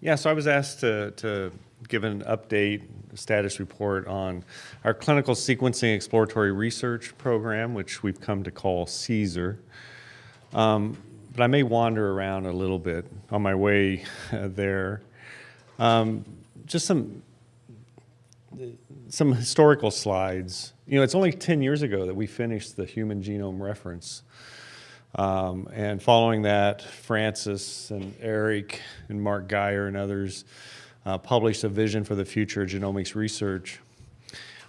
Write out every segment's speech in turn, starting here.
Yeah, so I was asked to, to give an update, status report on our clinical sequencing exploratory research program, which we've come to call CSER. Um, but I may wander around a little bit on my way there. Um, just some some historical slides. You know, it's only 10 years ago that we finished the human genome reference. Um, and following that, Francis and Eric and Mark Guyer and others uh, published a vision for the future of genomics research,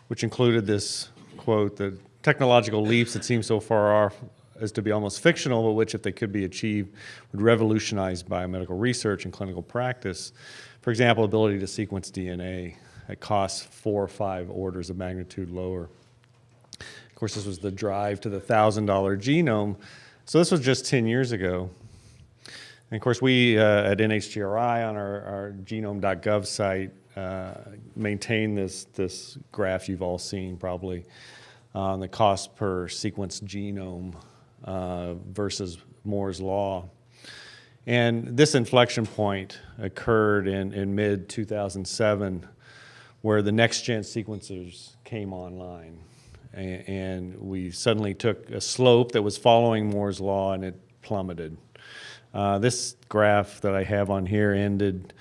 which included this quote, the technological leaps that seem so far off as to be almost fictional, but which, if they could be achieved, would revolutionize biomedical research and clinical practice. For example, ability to sequence DNA at costs four or five orders of magnitude lower. Of course, this was the drive to the $1,000 genome. So this was just 10 years ago. And of course, we uh, at NHGRI on our, our genome.gov site uh, maintain this, this graph you've all seen probably on the cost per sequence genome uh, versus Moore's law. And this inflection point occurred in, in mid 2007 where the next gen sequencers came online. And, we suddenly took a slope that was following Moore's law and it plummeted. Uh, this graph that I have on here ended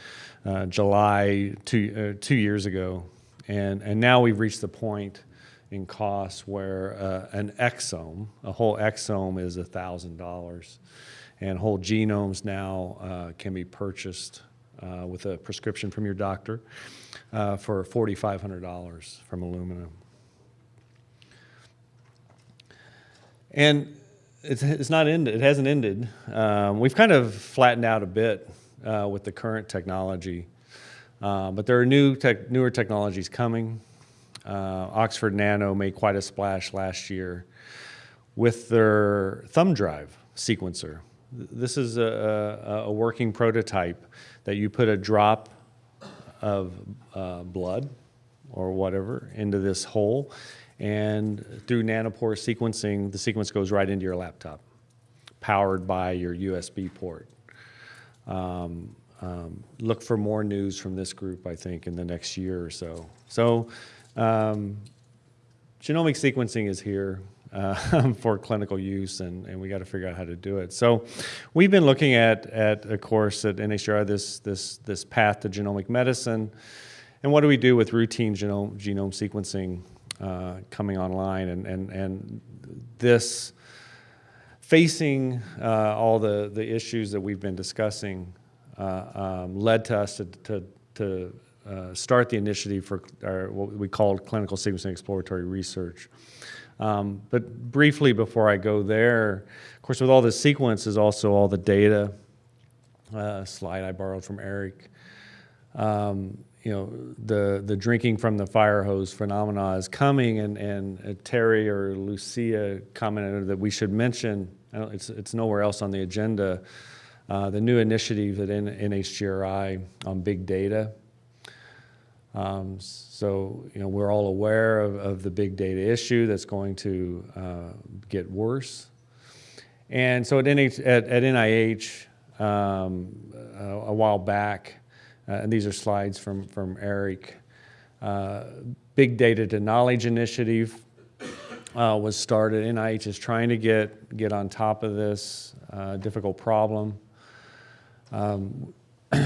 uh, July two, uh, two years ago. And, and now we've reached the point in costs where uh, an exome, a whole exome is $1,000. And whole genomes now uh, can be purchased uh, with a prescription from your doctor for $4,500 from Illumina. And it's, it's not ended, it hasn't ended. Um, we've kind of flattened out a bit uh, with the current technology. Uh, but there are new tech, newer technologies coming. Uh, Oxford Nano made quite a splash last year with their thumb drive sequencer. This is a, a, working prototype that you put a drop of uh, blood or whatever into this hole. And through nanopore sequencing, the sequence goes right into your laptop, powered by your USB port. Um, um, look for more news from this group, I think, in the next year or so. So um, genomic sequencing is here uh, for clinical use, and, and we got to figure out how to do it. So we've been looking at, at a course at NHGRI, this, this, this path to genomic medicine, and what do we do with routine genome, genome sequencing uh, coming online, and, and, and this facing uh, all the, the issues that we've been discussing uh, um, led to us to, to, to uh, start the initiative for our, what we called clinical sequencing exploratory research. Um, but briefly before I go there, of course, with all the sequences, also all the data. Uh, slide I borrowed from Eric. Um, you know, the, the drinking from the fire hose phenomena is coming, and, and uh, Terry or Lucia commented that we should mention, it's, it's nowhere else on the agenda, uh, the new initiative at NHGRI on big data. Um, so, you know, we're all aware of, of, the big data issue that's going to uh, get worse. And so at, NH, at, at NIH, um, a, a, while back, and these are slides from, from Eric, uh, Big Data to Knowledge Initiative uh, was started. NIH is trying to get, get on top of this uh, difficult problem. Um,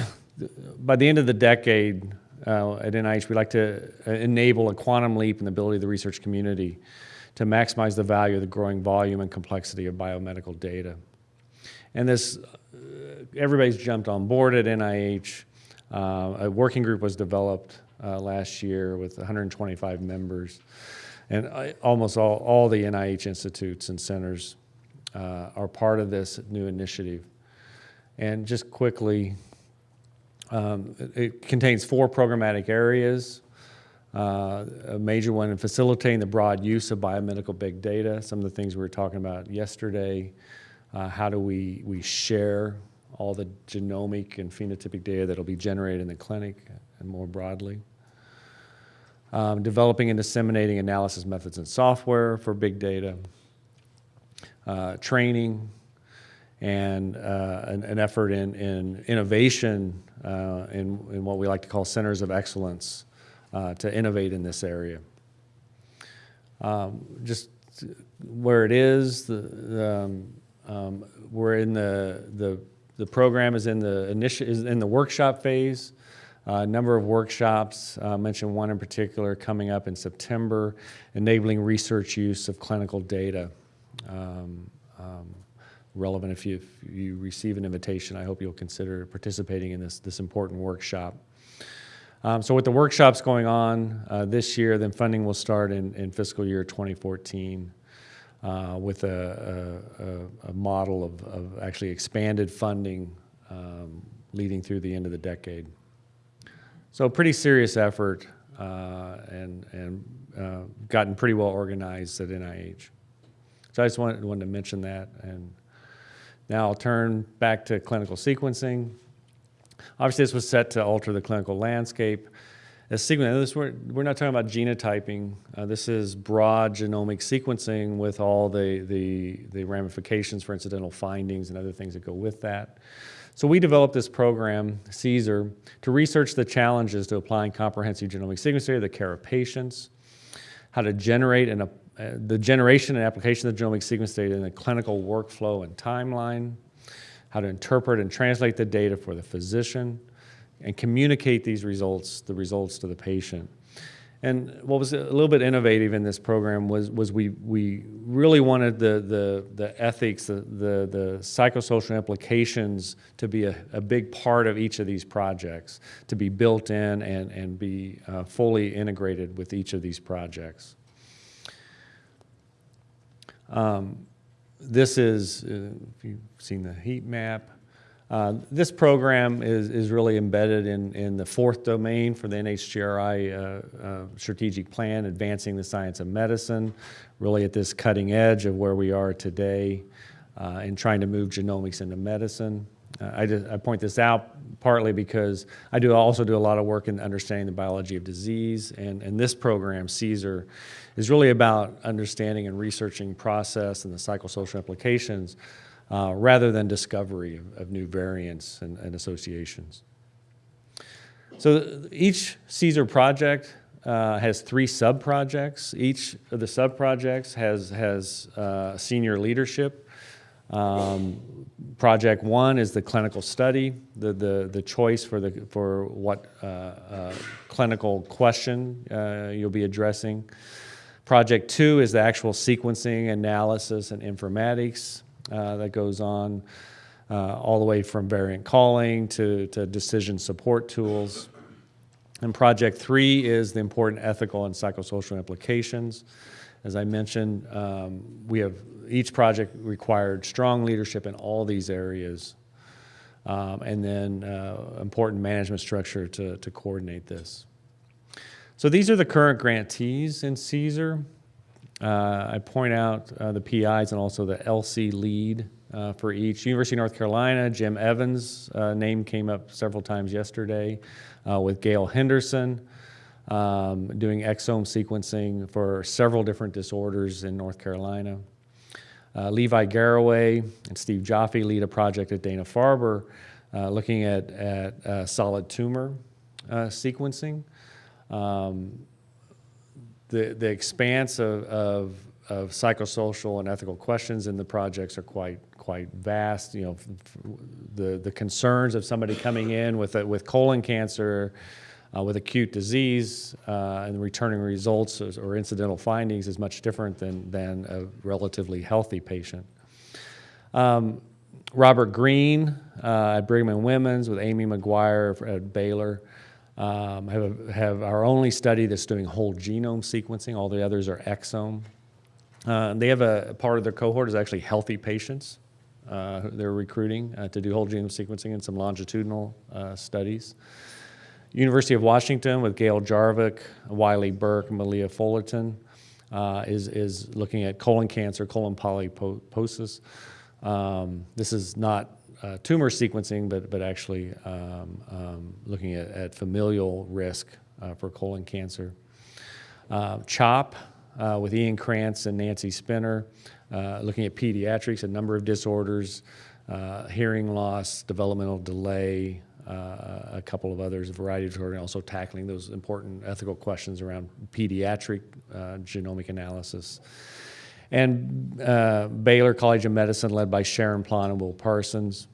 by the end of the decade, uh, at NIH, we like to uh, enable a quantum leap in the ability of the research community to maximize the value of the growing volume and complexity of biomedical data. And this, uh, everybody's jumped on board at NIH. Uh, a working group was developed uh, last year with 125 members. And uh, almost all, all the NIH institutes and centers are part of this new initiative. And just quickly, um, it contains four programmatic areas. Uh, a major one in facilitating the broad use of biomedical big data, some of the things we were talking about yesterday. Uh, how do we, we share all the genomic and phenotypic data that will be generated in the clinic and more broadly. Um, developing and disseminating analysis methods and software for big data. Uh, training, and uh, an, an, effort in, in innovation uh, in, in what we like to call centers of excellence uh, to innovate in this area. Um, just where it is, the, the, um, um, we're in the, the, the program is in the initial, is in the workshop phase. A uh, number of workshops, uh, mentioned one in particular coming up in September, enabling research use of clinical data. Um, um, relevant if you, if you receive an invitation, I hope you'll consider participating in this, this important workshop. Um, so with the workshops going on uh, this year, then funding will start in, in fiscal year 2014 uh, with a, a, a model of, of, actually expanded funding um, leading through the end of the decade. So pretty serious effort uh, and, and uh, gotten pretty well organized at NIH. So I just wanted, wanted to mention that. And now I'll turn back to clinical sequencing. Obviously, this was set to alter the clinical landscape. As sequencing, this, we're, we're not talking about genotyping. Uh, this is broad genomic sequencing with all the, the, the ramifications for incidental findings and other things that go with that. So we developed this program, CSER, to research the challenges to applying comprehensive genomic sequencing to the care of patients, how to generate and uh, the generation and application of the genomic sequence data in a clinical workflow and timeline, how to interpret and translate the data for the physician, and communicate these results, the results to the patient. And what was a little bit innovative in this program was, was we, we really wanted the, the, the ethics, the, the, the psychosocial implications to be a, a big part of each of these projects, to be built in and, and be uh, fully integrated with each of these projects. Um, this is, uh, if you've seen the heat map, uh, this program is, is really embedded in, in the fourth domain for the NHGRI uh, uh, strategic plan, advancing the science of medicine, really at this cutting edge of where we are today uh, and trying to move genomics into medicine. I, just, I point this out partly because I do also do a lot of work in understanding the biology of disease, and, and this program, CSER, is really about understanding and researching process and the psychosocial implications uh, rather than discovery of, of new variants and, and, associations. So each CSER project uh, has three sub-projects. Each of the sub-projects has, has uh, senior leadership um, project one is the clinical study, the, the, the choice for, the, for what uh, uh, clinical question uh, you'll be addressing. Project two is the actual sequencing, analysis, and informatics uh, that goes on uh, all the way from variant calling to, to decision support tools. And project three is the important ethical and psychosocial implications. As I mentioned, um, we have each project required strong leadership in all these areas um, and then uh, important management structure to, to coordinate this. So these are the current grantees in CSER. Uh, I point out uh, the PIs and also the ELSI lead uh, for each. University of North Carolina, Jim Evans' uh, name came up several times yesterday uh, with Gail Henderson um, doing exome sequencing for several different disorders in North Carolina. Uh, Levi Garraway and Steve Joffe lead a project at Dana-Farber looking at, at solid tumor sequencing. Um, the, the expanse of, of, of, psychosocial and ethical questions in the projects are quite, quite vast. You know, the, the concerns of somebody coming in with, a, with colon cancer uh, with acute disease uh, and returning results or incidental findings is much different than, than a relatively healthy patient. Um, Robert Green uh, at Brigham and Women's with Amy McGuire at Baylor um, have, a, have our only study that's doing whole genome sequencing. All the others are exome. Uh, they have a, part of their cohort is actually healthy patients. Uh, they're recruiting uh, to do whole genome sequencing and some longitudinal uh, studies. University of Washington with Gail Jarvik, Wylie Burke, Malia Fullerton uh, is, is looking at colon cancer, colon polyposis. Um, this is not uh, tumor sequencing, but, but actually um, um, looking at, at, familial risk uh, for colon cancer. Uh, CHOP uh, with Ian Krantz and Nancy Spinner, uh, looking at pediatrics, a number of disorders, hearing loss, developmental delay, uh, a couple of others, a variety of children, also tackling those important ethical questions around pediatric uh, genomic analysis. And uh, Baylor College of Medicine, led by Sharon Plon and Will Parsons,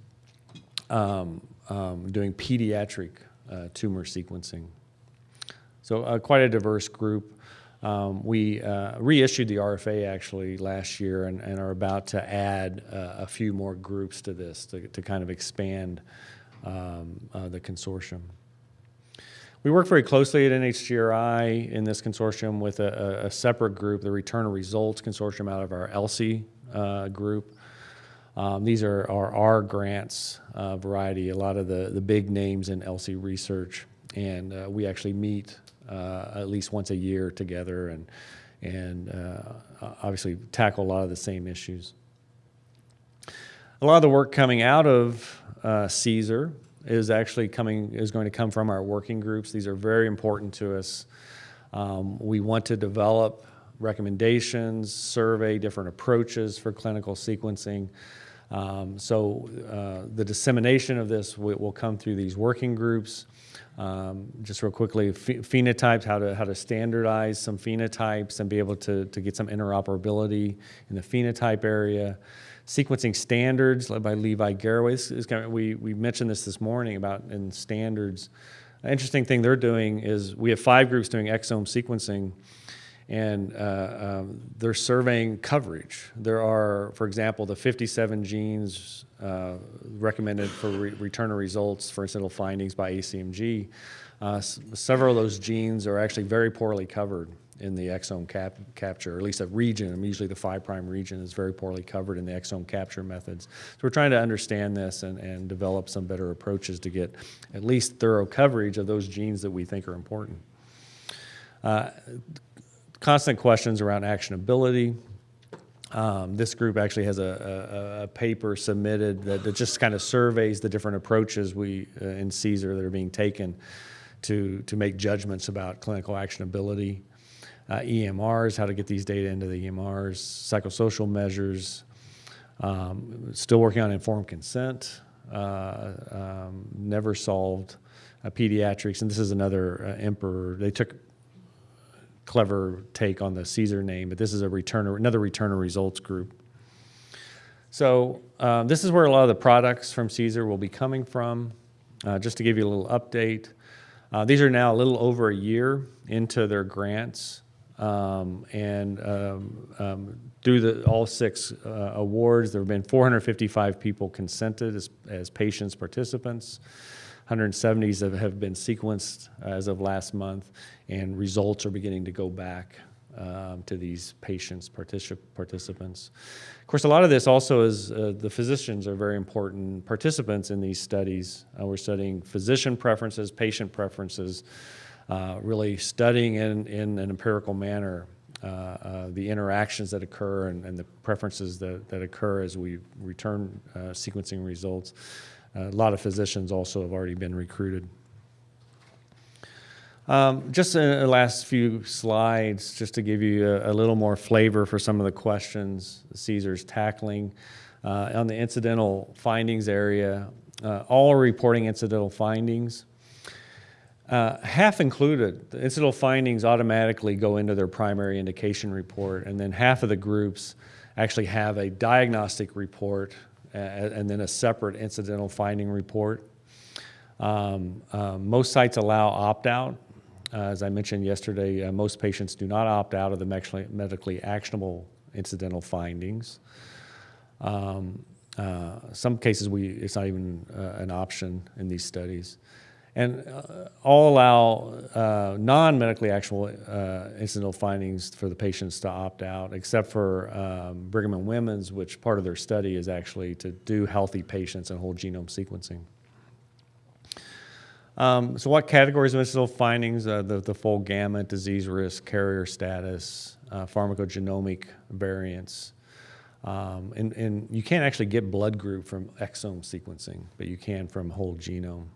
um, um, doing pediatric uh, tumor sequencing. So uh, quite a diverse group. Um, we uh, reissued the RFA actually last year and, and are about to add uh, a few more groups to this to, to kind of expand um, uh, the consortium. We work very closely at NHGRI in this consortium with a, a separate group, the Return of Results Consortium out of our ELSI uh, group. Um, these are, are our grants uh, variety, a lot of the, the big names in ELSI research. And uh, we actually meet uh, at least once a year together and, and uh, obviously tackle a lot of the same issues. A lot of the work coming out of uh, CSER is actually coming, is going to come from our working groups. These are very important to us. Um, we want to develop recommendations, survey different approaches for clinical sequencing. Um, so uh, the dissemination of this will, come through these working groups. Um, just real quickly, phenotypes, how to, how to standardize some phenotypes and be able to, to get some interoperability in the phenotype area sequencing standards led by Levi Garraway. This is kind of, we, we mentioned this this morning about in standards. An interesting thing they're doing is we have five groups doing exome sequencing and uh, um, they're surveying coverage. There are, for example, the 57 genes uh, recommended for re return of results for incidental findings by ACMG. Uh, several of those genes are actually very poorly covered in the exome cap capture, or at least a region, and usually the 5' prime region is very poorly covered in the exome capture methods. So we're trying to understand this and, and develop some better approaches to get at least thorough coverage of those genes that we think are important. Uh, constant questions around actionability. Um, this group actually has a, a, a paper submitted that, that, just kind of surveys the different approaches we uh, in CSER that are being taken to, to make judgments about clinical actionability uh, EMRs, how to get these data into the EMRs, psychosocial measures, um, still working on informed consent, uh, um, never solved uh, pediatrics, and this is another uh, emperor. They took clever take on the Caesar name, but this is a returner, another returner results group. So um, this is where a lot of the products from CSER will be coming from. Uh, just to give you a little update, uh, these are now a little over a year into their grants. Um, and um, um, through the, all six uh, awards, there have been 455 people consented as, as patients participants. 170s have, have been sequenced as of last month, and results are beginning to go back um, to these patients, particip participants. Of course, a lot of this also is uh, the physicians are very important participants in these studies. Uh, we're studying physician preferences, patient preferences, uh, really studying in, in an empirical manner uh, uh, the interactions that occur and, and, the preferences that, that occur as we return uh, sequencing results. A lot of physicians also have already been recruited. Um, just in the last few slides, just to give you a, a, little more flavor for some of the questions CSER's tackling. Uh, on the incidental findings area, uh, all are reporting incidental findings. Uh, half included, the incidental findings automatically go into their primary indication report, and then half of the groups actually have a diagnostic report and then a separate incidental finding report. Um, uh, most sites allow opt-out. Uh, as I mentioned yesterday, uh, most patients do not opt out of the medically actionable incidental findings. Um, uh, some cases, we, it's not even an option in these studies and uh, all allow uh, non-medically actual uh, incidental findings for the patients to opt out, except for um, Brigham and Women's, which part of their study is actually to do healthy patients and whole genome sequencing. Um, so what categories of incidental findings? Uh, the, the full gamut, disease risk, carrier status, uh, pharmacogenomic variants, um, and, and you can't actually get blood group from exome sequencing, but you can from whole genome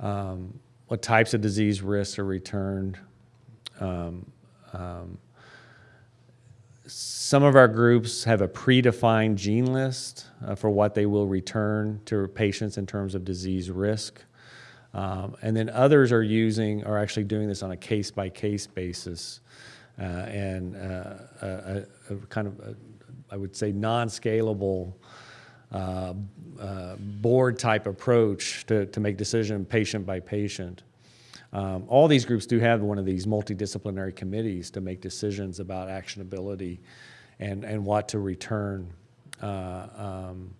um, what types of disease risks are returned. Um, um, some of our groups have a predefined gene list uh, for what they will return to patients in terms of disease risk. Um, and then others are using, are actually doing this on a case by case basis. Uh, and uh, a, a, kind of, a, I would say, non scalable uh, board type approach to, to make decision patient by patient. Um, all these groups do have one of these multidisciplinary committees to make decisions about actionability and, and what to return. Uh, um,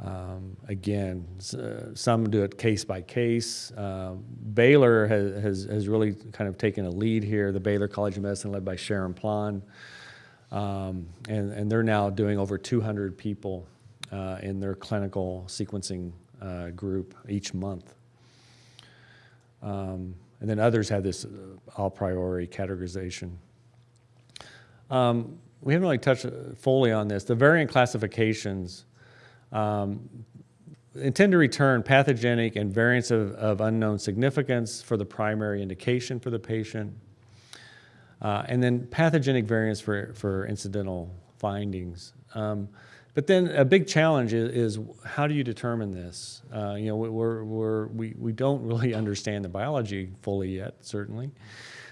um, again, uh, some do it case by case. Uh, Baylor has, has, has really kind of taken a lead here. The Baylor College of Medicine, led by Sharon Plon, um, and, and they're now doing over 200 people uh, in their clinical sequencing uh, group each month. Um, and then others have this uh, a priori categorization. Um, we haven't really touched uh, fully on this. The variant classifications um, intend to return pathogenic and variants of, of unknown significance for the primary indication for the patient, uh, and then pathogenic variants for, for incidental findings. Um, but then a big challenge is, is how do you determine this? Uh, you know, we're, we're, we, we don't really understand the biology fully yet, certainly.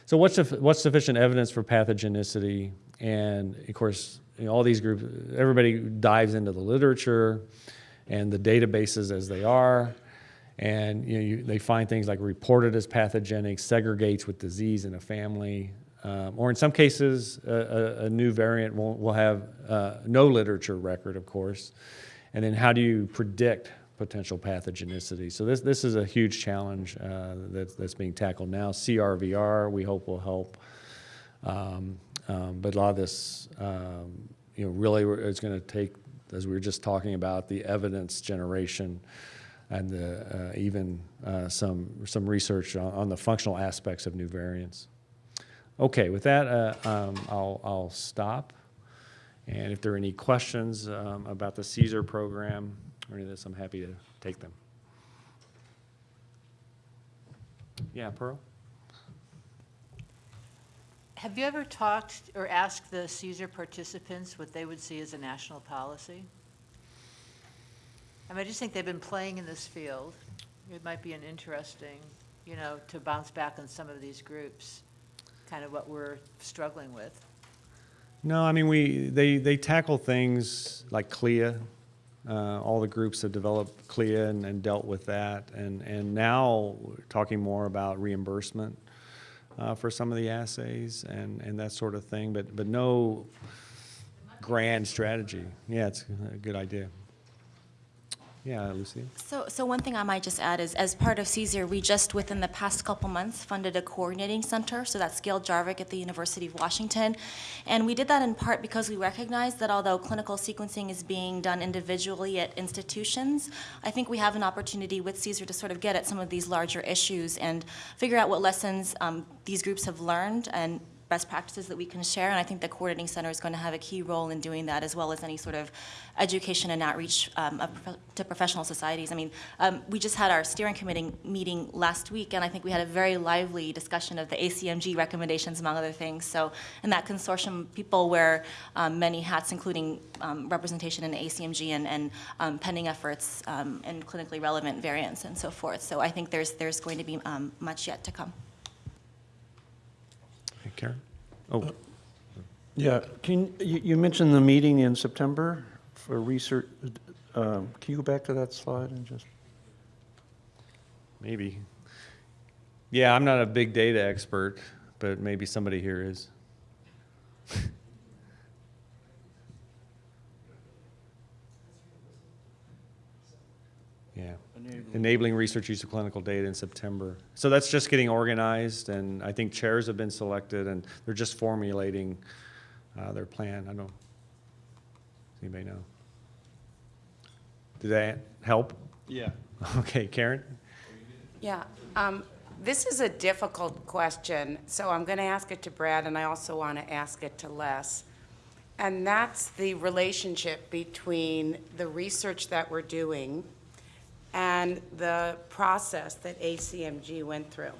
So what's, what's sufficient evidence for pathogenicity? And of course, you know, all these groups, everybody dives into the literature and the databases as they are. And you know, you, they find things like reported as pathogenic, segregates with disease in a family, um, or in some cases, a, a, new variant will, will have uh, no literature record, of course. And then how do you predict potential pathogenicity? So this, this is a huge challenge uh, that's, that's being tackled now. CRVR, we hope will help. Um, um, but a lot of this, um, you know, really is going to take, as we were just talking about, the evidence generation and the, uh, even uh, some, some research on, on the functional aspects of new variants. Okay, with that, uh, um, I'll, I'll stop. And if there are any questions um, about the CSER program or any of this, I'm happy to take them. Yeah, Pearl? Have you ever talked or asked the CSER participants what they would see as a national policy? I mean, I just think they've been playing in this field. It might be an interesting, you know, to bounce back on some of these groups, kind of what we're struggling with. No, I mean, we, they, they tackle things like CLIA. Uh, all the groups have developed CLIA and, and dealt with that. And, and now we're talking more about reimbursement uh, for some of the assays and, and that sort of thing, but, but no grand strategy. Yeah, it's a good idea. Yeah, Lucy? So, so one thing I might just add is, as part of CSER, we just, within the past couple months, funded a coordinating center, so that's Gail Jarvik at the University of Washington. And we did that in part because we recognize that although clinical sequencing is being done individually at institutions, I think we have an opportunity with CSER to sort of get at some of these larger issues and figure out what lessons um, these groups have learned and best practices that we can share, and I think the coordinating center is going to have a key role in doing that, as well as any sort of education and outreach um, to professional societies. I mean, um, we just had our steering committee meeting last week, and I think we had a very lively discussion of the ACMG recommendations, among other things. So, in that consortium, people wear um, many hats, including um, representation in ACMG and, and um, pending efforts um, in clinically relevant variants and so forth. So, I think there's there's going to be um, much yet to come. Karen? Oh, Yeah, can, you, you mentioned the meeting in September for research. Um, Can you go back to that slide and just, maybe. Yeah, I'm not a big data expert, but maybe somebody here is. Enabling research use of clinical data in September. So that's just getting organized, and I think chairs have been selected, and they're just formulating uh, their plan. I don't, know. does anybody know? Did that help? Yeah. Okay, Karen? Yeah, um, this is a difficult question, so I'm going to ask it to Brad, and I also want to ask it to Les. And that's the relationship between the research that we're doing and the process that ACMG went through.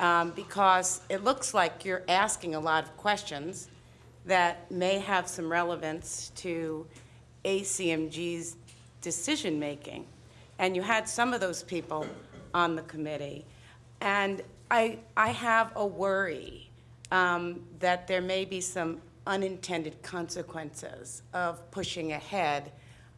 Um, Because it looks like you're asking a lot of questions, that may have some relevance to ACMG's decision-making. And you had some of those people on the committee. And I, I have a worry um, that there may be some unintended consequences of pushing ahead.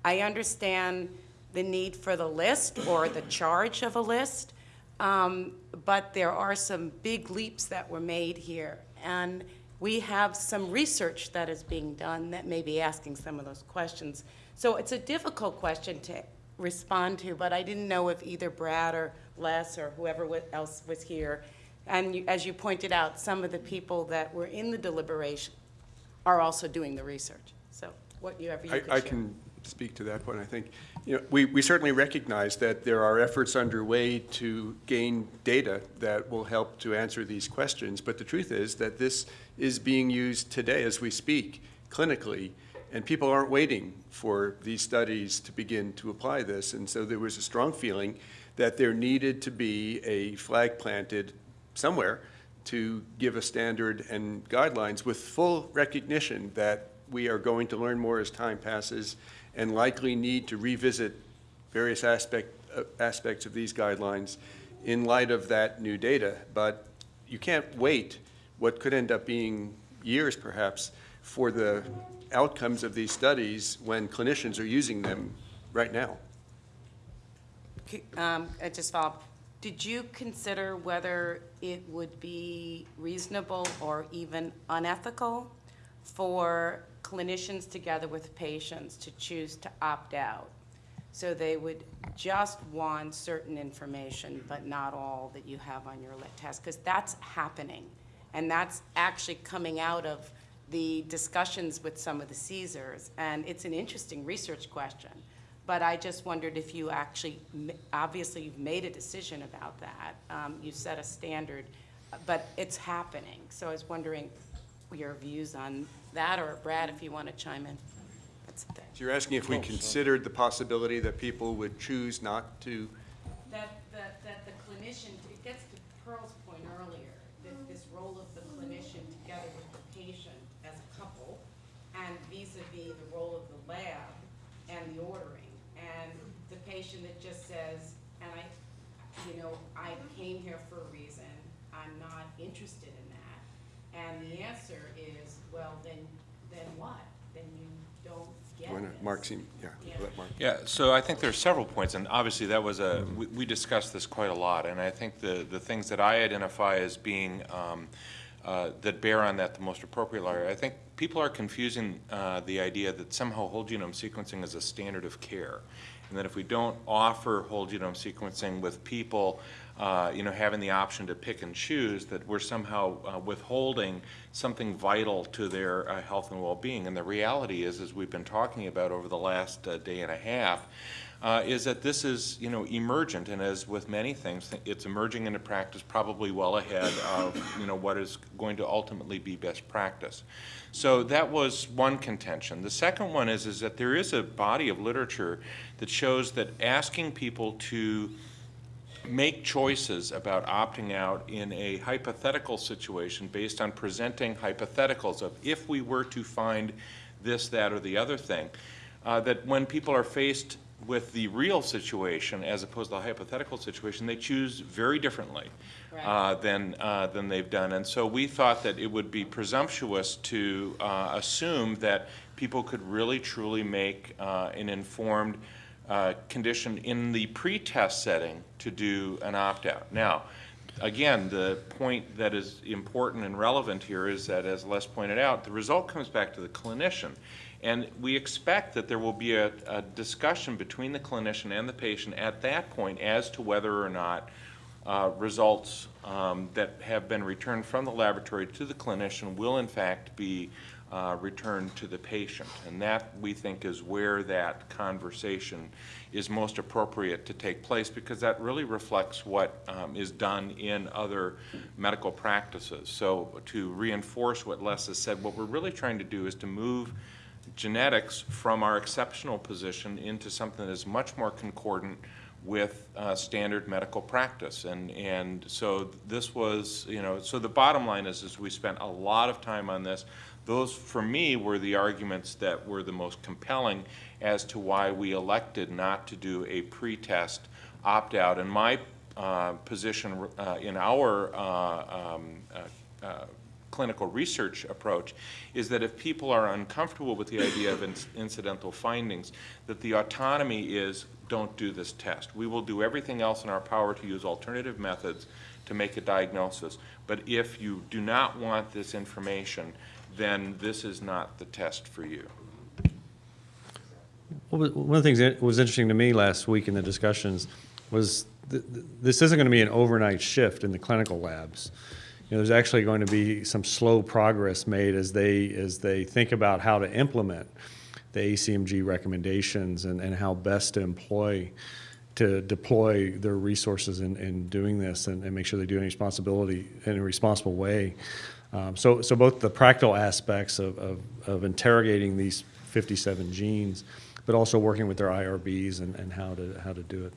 I understand the need for the list or the charge of a list, um, but there are some big leaps that were made here. And we have some research that is being done that may be asking some of those questions. So it's a difficult question to respond to, but I didn't know if either Brad or Les or whoever else was here. And you- as you pointed out, some of the people that were in the deliberation are also doing the research. So whatever you I, could share. I can speak to that point, I think. You know, we, we certainly recognize that there are efforts underway to gain data that will help to answer these questions, but the truth is that this is being used today as we speak clinically, and people aren't waiting for these studies to begin to apply this, and so there was a strong feeling that there needed to be a flag planted somewhere to give a standard and guidelines with full recognition that we are going to learn more as time passes and likely need to revisit various aspect, uh, aspects of these guidelines in light of that new data. But you can't wait what could end up being years perhaps for the outcomes of these studies when clinicians are using them right now. Um, just follow up. Did you consider whether it would be reasonable or even unethical for clinicians together with patients to choose to opt out? So they would just want certain information, but not all that you have on your lit test? Because that's happening. And that's actually coming out of the discussions with some of the CSERs. And it's an interesting research question. But I just wondered if you actually, obviously, you've made a decision about that. Um, You set a standard, but it's happening. So I was wondering your views on that, or Brad, if you want to chime in. That's the thing. So you're asking if we oh, considered the possibility that people would choose not to That, that, that the clinician, it gets to Pearl's point earlier, that this role of the clinician together with the patient as a couple, and vis-à-vis the role of the lab and the ordering. And the patient that just says, and I, you know, I came here for a reason, I'm not interested in that. And the answer is, well, then, then what? Then you don't get Wanna- this. Mark, seem- yeah, Yeah. let Mark. Yeah, so I think there are several points, and obviously that was a, we, we discussed this quite a lot, and I think the, the things that I identify as being, um, uh, that bear on that the most appropriate are, I think people are confusing, uh, the idea that somehow whole genome sequencing is a standard of care. And that if we don't offer whole genome sequencing with people, uh, you know, having the option to pick and choose, that we're somehow uh, withholding something vital to their uh, health and well-being. And the reality is, as we've been talking about over the last uh, day and a half, uh, is that this is, you know, emergent, and as with many things, it's emerging into practice probably well ahead of, you know, what is going to ultimately be best practice. So that was one contention. The second one is, is that there is a body of literature that shows that asking people to make choices about opting out in a hypothetical situation based on presenting hypotheticals of if we were to find this, that, or the other thing, uh, that when people are faced with the real situation as opposed to the hypothetical situation, they choose very differently uh, than, uh, than they've done. And so we thought that it would be presumptuous to uh, assume that people could really truly make uh, an informed uh, condition in the pre-test setting to do an opt-out. Now, again, the point that is important and relevant here is that, as Les pointed out, the result comes back to the clinician. And we expect that there will be a, a discussion between the clinician and the patient at that point as to whether or not uh, results um, that have been returned from the laboratory to the clinician will in fact be uh, to the patient. And that, we think, is where that conversation is most appropriate to take place because that really reflects what um, is done in other medical practices. So to reinforce what Les has said, what we're really trying to do is to move genetics from our exceptional position into something that is much more concordant with uh, standard medical practice. And, and so this was, you know, so the bottom line is, is we spent a lot of time on this. Those, for me, were the arguments that were the most compelling as to why we elected not to do a pre-test opt-out. And my uh, position uh, in our uh, um, uh, uh, clinical research approach is that if people are uncomfortable with the idea of inc- incidental findings, that the autonomy is, don't do this test. We will do everything else in our power to use alternative methods to make a diagnosis. But if you do not want this information, then this is not the test for you. Was- One of the things that was interesting to me last week in the discussions was th- th- this isn't going to be an overnight shift in the clinical labs. You know, there's actually going to be some slow progress made as they, as they think about how to implement the ACMG recommendations and, and how best to employ, to deploy their resources in, in doing this and, and make sure they do it responsibility, in a responsible way. Um, so, so both the practical aspects of, of, of interrogating these 57 genes, but also working with their IRBs and, and how to, how to do it.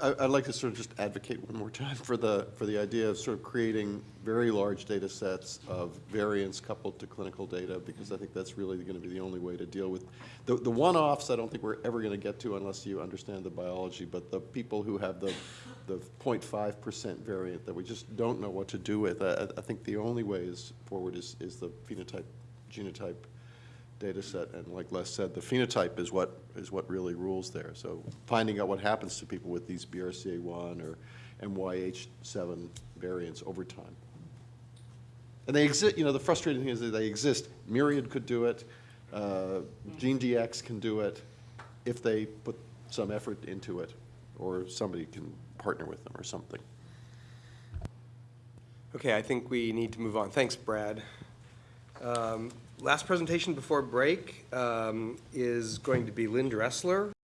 I- I'd like to sort of just advocate one more time for the, for the idea of sort of creating very large data sets of variants coupled to clinical data, because I think that's really going to be the only way to deal with, the, the one-offs, I don't think we're ever going to get to unless you understand the biology, but the people who have the, the 0.5 percent variant that we just don't know what to do with, I, I think the only way is forward is, is the phenotype, genotype data set, and like Les said, the phenotype is what, is what really rules there. So finding out what happens to people with these BRCA1 or MYH7 variants over time. And they exist, you know, the frustrating thing is that they exist. Myriad could do it, uh, GeneDx can do it, if they put some effort into it, or somebody can partner with them or something. Okay, I think we need to move on. Thanks, Brad. Um, Last presentation before break um, is going to be Lynn Dressler,